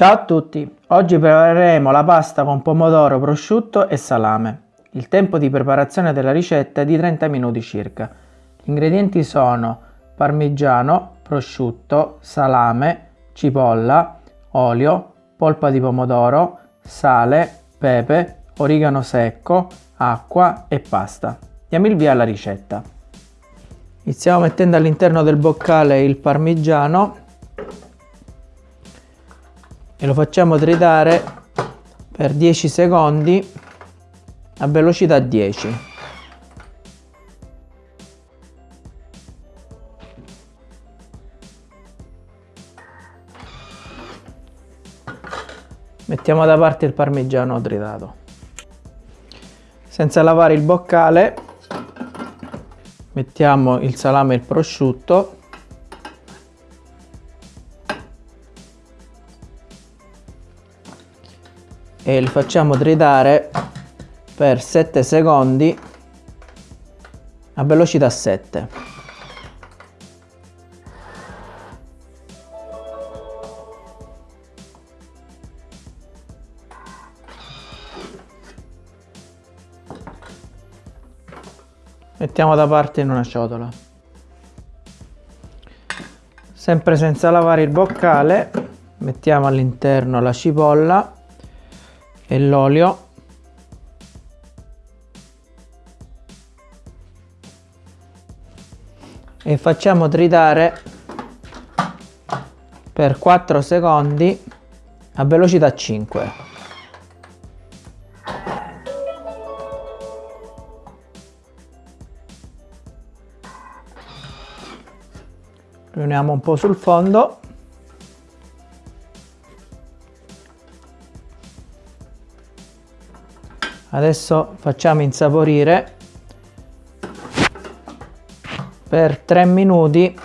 Ciao a tutti, oggi prepareremo la pasta con pomodoro, prosciutto e salame. Il tempo di preparazione della ricetta è di 30 minuti circa. Gli ingredienti sono parmigiano, prosciutto, salame, cipolla, olio, polpa di pomodoro, sale, pepe, origano secco, acqua e pasta. Diamo il via alla ricetta. Iniziamo mettendo all'interno del boccale il parmigiano e lo facciamo tritare per 10 secondi a velocità 10 mettiamo da parte il parmigiano tritato. Senza lavare il boccale mettiamo il salame e il prosciutto e li facciamo tritare per 7 secondi a velocità 7 mettiamo da parte in una ciotola. Sempre senza lavare il boccale mettiamo all'interno la cipolla e l'olio? E facciamo tritare per 4 secondi a velocità 5 riuniamo un po' sul fondo adesso facciamo insaporire per 3 minuti.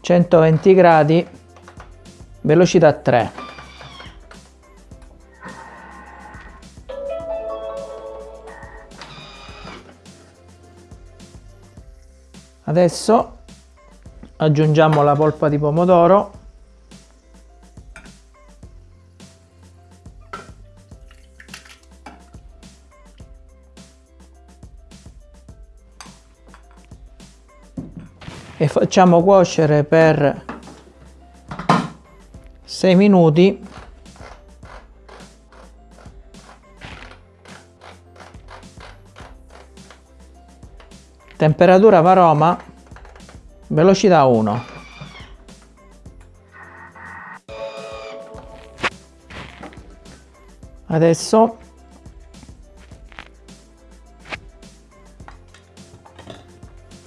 centoventi gradi velocità 3 adesso aggiungiamo la polpa di pomodoro e facciamo cuocere per 6 minuti. Temperatura varoma velocità 1 adesso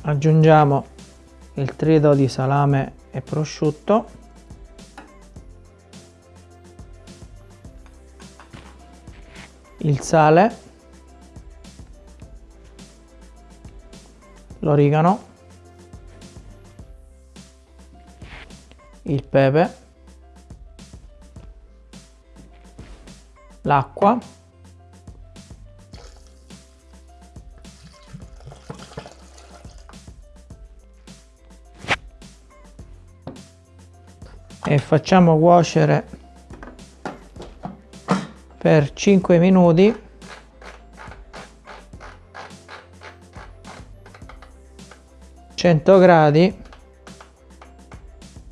aggiungiamo il trito di salame e prosciutto. Il sale. L'origano. Il pepe. L'acqua e facciamo cuocere per 5 minuti. Gradi.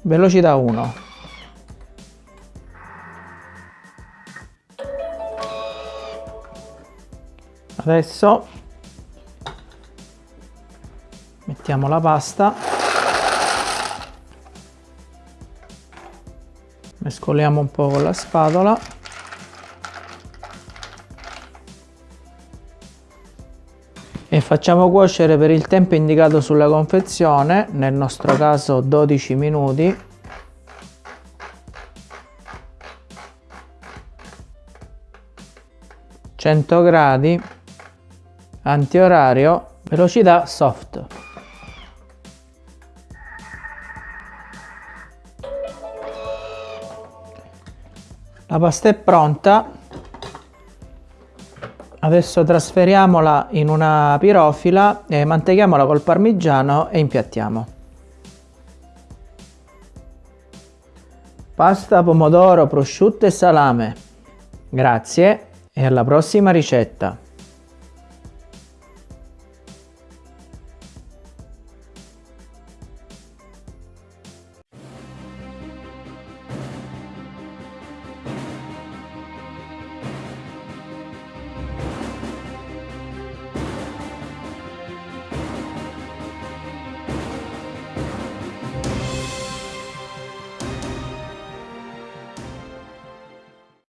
Velocità 1 adesso mettiamo la pasta mescoliamo un po' con la spatola. E facciamo cuocere per il tempo indicato sulla confezione nel nostro caso 12 minuti. gradi antiorario velocità soft la pasta è pronta. Adesso trasferiamola in una pirofila e manteghiamola col parmigiano e impiattiamo. Pasta pomodoro prosciutto e salame. Grazie e alla prossima ricetta.